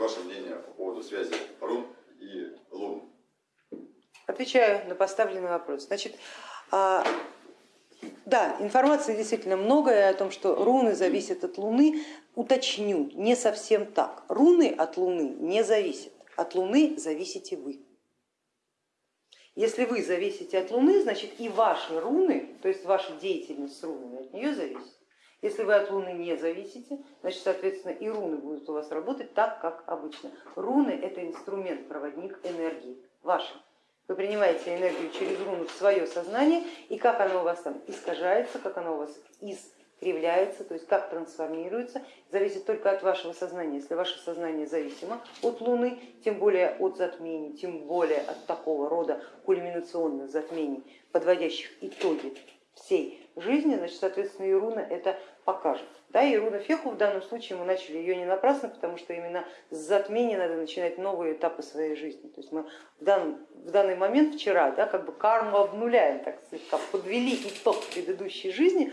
Ваше мнение по поводу связи рун и лун? Отвечаю на поставленный вопрос. Значит, а, да, информации действительно много о том, что руны зависят от Луны. Уточню, не совсем так. Руны от Луны не зависят, от Луны зависите вы. Если вы зависите от Луны, значит и ваши руны, то есть ваша деятельность с рунами от нее зависит. Если вы от Луны не зависите, значит, соответственно, и руны будут у вас работать так, как обычно. Руны это инструмент, проводник энергии, вашей. Вы принимаете энергию через руну в свое сознание, и как она у вас там искажается, как она у вас искривляется, то есть как трансформируется, зависит только от вашего сознания. Если ваше сознание зависимо от Луны, тем более от затмений, тем более от такого рода кульминационных затмений, подводящих итоги всей жизни, значит, соответственно, и руна это покажет. Да, и руна Феху в данном случае мы начали ее не напрасно, потому что именно с затмения надо начинать новые этапы своей жизни. То есть мы в данный, в данный момент вчера да, как бы карму обнуляем, так слегка подвели итог предыдущей жизни,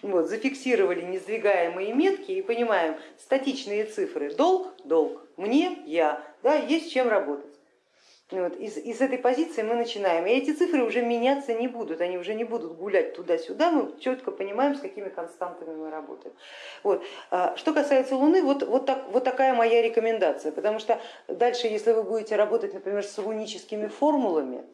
вот, зафиксировали несдвигаемые метки и понимаем статичные цифры, долг, долг, мне, я, да, есть чем работать. Вот, и, и с этой позиции мы начинаем. И эти цифры уже меняться не будут, они уже не будут гулять туда-сюда, мы четко понимаем, с какими константами мы работаем. Вот. А, что касается Луны, вот, вот, так, вот такая моя рекомендация, потому что дальше, если вы будете работать, например, с руническими формулами,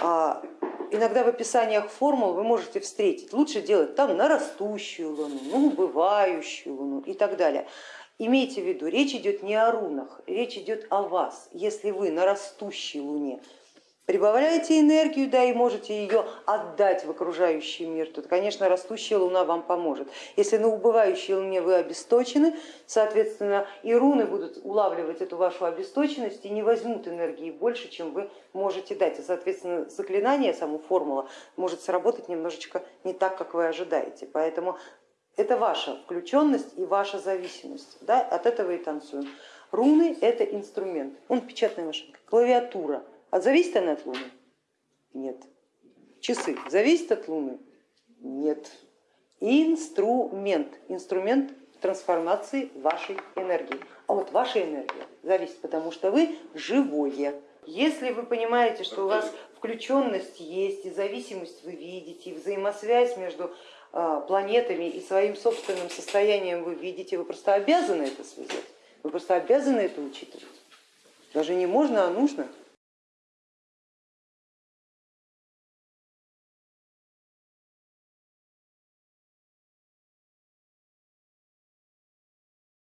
а, иногда в описаниях формул вы можете встретить, лучше делать там на растущую Луну, ну, убывающую Луну и так далее. Имейте в виду, речь идет не о рунах, речь идет о вас. Если вы на растущей луне прибавляете энергию, да, и можете ее отдать в окружающий мир, то, конечно, растущая луна вам поможет. Если на убывающей луне вы обесточены, соответственно, и руны будут улавливать эту вашу обесточенность и не возьмут энергии больше, чем вы можете дать. И, соответственно, заклинание, сама формула может сработать немножечко не так, как вы ожидаете. Поэтому это ваша включенность и ваша зависимость. Да? От этого и танцуем. Руны это инструмент. Он печатная машинка, клавиатура. А зависит она от Луны? Нет. Часы зависят от Луны? Нет. Инструмент. Инструмент трансформации вашей энергии. А вот ваша энергия зависит, потому что вы живое. Если вы понимаете, что у вас включенность есть, и зависимость вы видите, и взаимосвязь между а, планетами и своим собственным состоянием вы видите, вы просто обязаны это связать, вы просто обязаны это учитывать. Даже не можно, а нужно.